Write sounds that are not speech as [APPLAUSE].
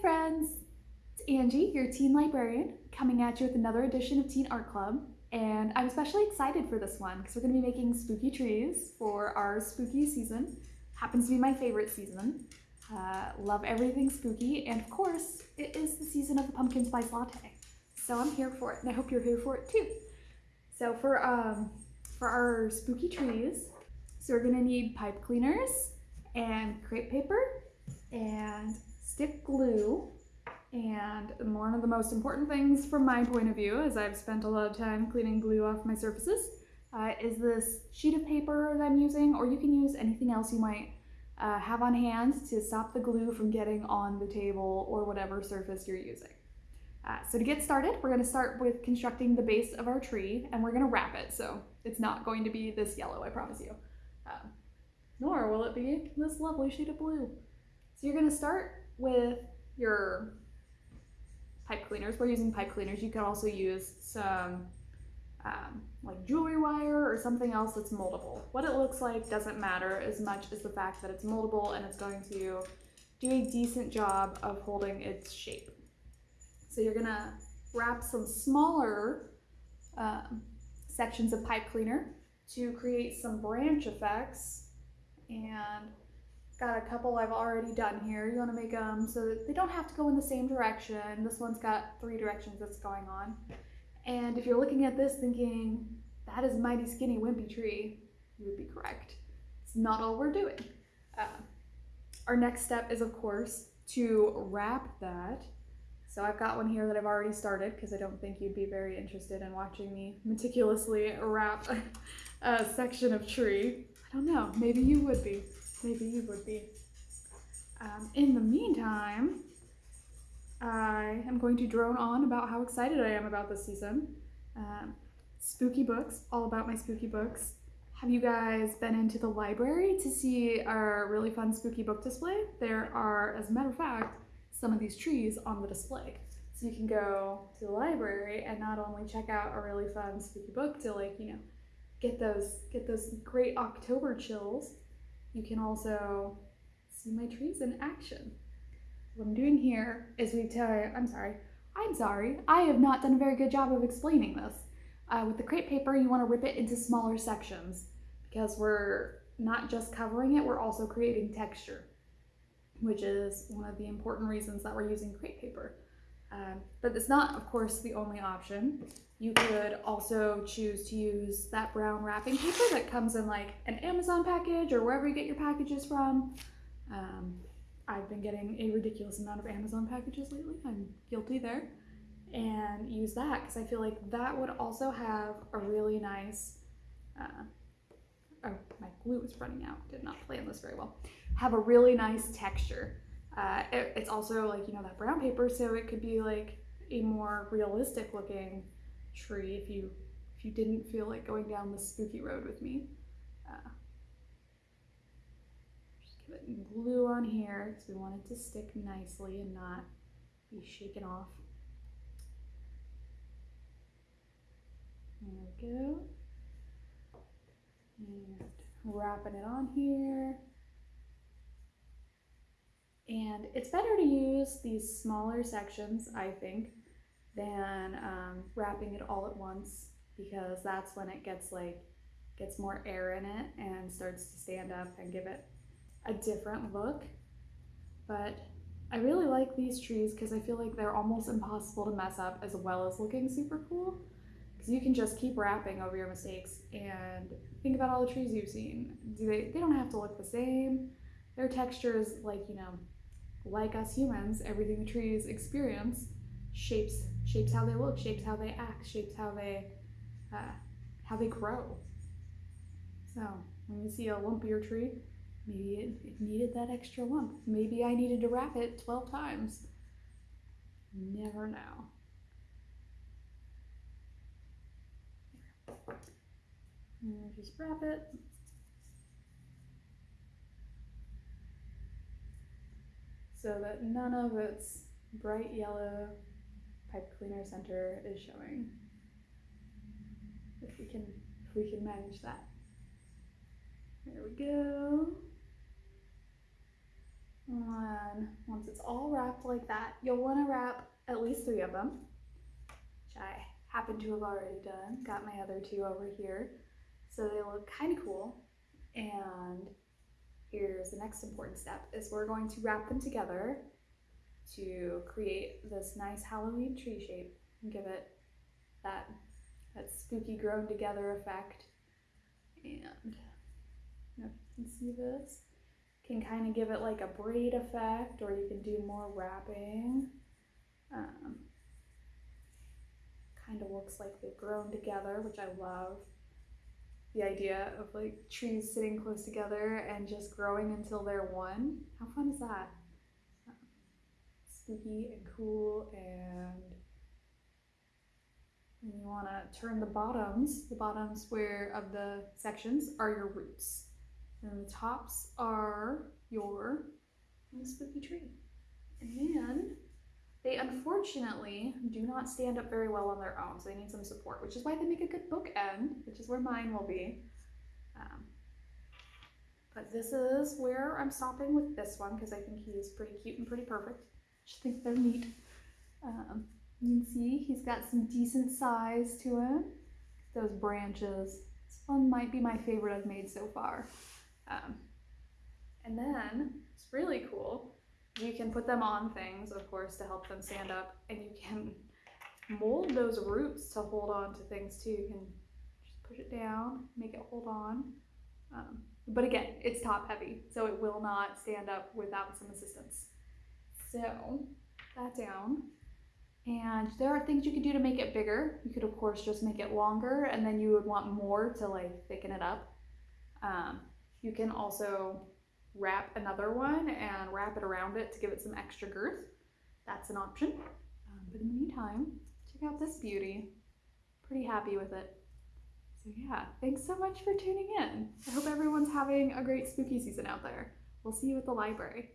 friends! It's Angie, your teen librarian, coming at you with another edition of Teen Art Club. And I'm especially excited for this one because we're going to be making spooky trees for our spooky season. Happens to be my favorite season. Uh, love everything spooky, and of course, it is the season of the pumpkin spice latte. So I'm here for it, and I hope you're here for it too. So for um, for our spooky trees, so we're gonna need pipe cleaners and crepe paper and stick glue. And one of the most important things from my point of view, as I've spent a lot of time cleaning glue off my surfaces, uh, is this sheet of paper that I'm using, or you can use anything else you might uh, have on hand to stop the glue from getting on the table or whatever surface you're using. Uh, so to get started, we're going to start with constructing the base of our tree, and we're going to wrap it, so it's not going to be this yellow, I promise you. Um, nor will it be this lovely sheet of blue. So you're going to start with your pipe cleaners. We're using pipe cleaners. You can also use some um, like jewelry wire or something else that's moldable. What it looks like doesn't matter as much as the fact that it's moldable and it's going to do a decent job of holding its shape. So you're gonna wrap some smaller um, sections of pipe cleaner to create some branch effects and got a couple I've already done here. You want to make them so that they don't have to go in the same direction. This one's got three directions that's going on. And if you're looking at this thinking, that is mighty skinny wimpy tree, you would be correct. It's not all we're doing. Uh, our next step is, of course, to wrap that. So I've got one here that I've already started because I don't think you'd be very interested in watching me meticulously wrap [LAUGHS] a section of tree. I don't know, maybe you would be. Maybe you would be. Um, in the meantime, I am going to drone on about how excited I am about this season. Um, spooky books, all about my spooky books. Have you guys been into the library to see our really fun spooky book display? There are, as a matter of fact, some of these trees on the display. So you can go to the library and not only check out a really fun spooky book to like, you know, get those get those great October chills, you can also see my trees in action. What I'm doing here is we tell, I'm sorry, I'm sorry, I have not done a very good job of explaining this. Uh, with the crepe paper, you want to rip it into smaller sections because we're not just covering it, we're also creating texture, which is one of the important reasons that we're using crepe paper. Um, but it's not, of course, the only option. You could also choose to use that brown wrapping paper that comes in like an Amazon package or wherever you get your packages from. Um, I've been getting a ridiculous amount of Amazon packages lately. I'm guilty there. And use that because I feel like that would also have a really nice. Uh, oh, my glue is running out. Did not plan this very well. Have a really nice texture. Uh, it, it's also like, you know, that brown paper, so it could be like a more realistic looking tree if you if you didn't feel like going down the spooky road with me. Uh, just give it glue on here because we want it to stick nicely and not be shaken off. There we go. And wrapping it on here. And it's better to use these smaller sections, I think, than um, wrapping it all at once because that's when it gets like, gets more air in it and starts to stand up and give it a different look, but I really like these trees because I feel like they're almost impossible to mess up as well as looking super cool. Because you can just keep wrapping over your mistakes and think about all the trees you've seen. Do they, they don't have to look the same. Their texture is like, you know, like us humans, everything the trees experience shapes shapes how they look, shapes how they act, shapes how they uh, how they grow. So when you see a lumpier tree, Maybe it, it needed that extra lump. Maybe I needed to wrap it 12 times. Never know. And just wrap it. So that none of its bright yellow pipe cleaner center is showing. If we can, if we can manage that. There we go. And once it's all wrapped like that, you'll want to wrap at least three of them, which I happen to have already done. Got my other two over here. So they look kind of cool. And here's the next important step is we're going to wrap them together to create this nice Halloween tree shape and give it that, that spooky grown together effect. And you can see this. Can kind of give it like a braid effect or you can do more wrapping. Um, kind of looks like they've grown together, which I love. The idea of like trees sitting close together and just growing until they're one. How fun is that? spooky and cool and and you want to turn the bottoms, the bottom square of the sections are your roots. And the tops are your mm. spooky tree. And then they unfortunately do not stand up very well on their own, so they need some support, which is why they make a good bookend, which is where mine will be. Um, but this is where I'm stopping with this one because I think he's pretty cute and pretty perfect. I just think they're neat. Um, you can see he's got some decent size to him. Those branches. This one might be my favorite I've made so far. Um, and then, it's really cool, you can put them on things, of course, to help them stand up, and you can mold those roots to hold on to things too. You can just push it down, make it hold on. Um, but again, it's top heavy, so it will not stand up without some assistance. So, that down. And there are things you could do to make it bigger. You could, of course, just make it longer, and then you would want more to like thicken it up. Um, you can also wrap another one and wrap it around it to give it some extra girth. That's an option. Um, but in the meantime, check out this beauty. Pretty happy with it. So yeah, thanks so much for tuning in. I hope everyone's having a great spooky season out there. We'll see you at the library.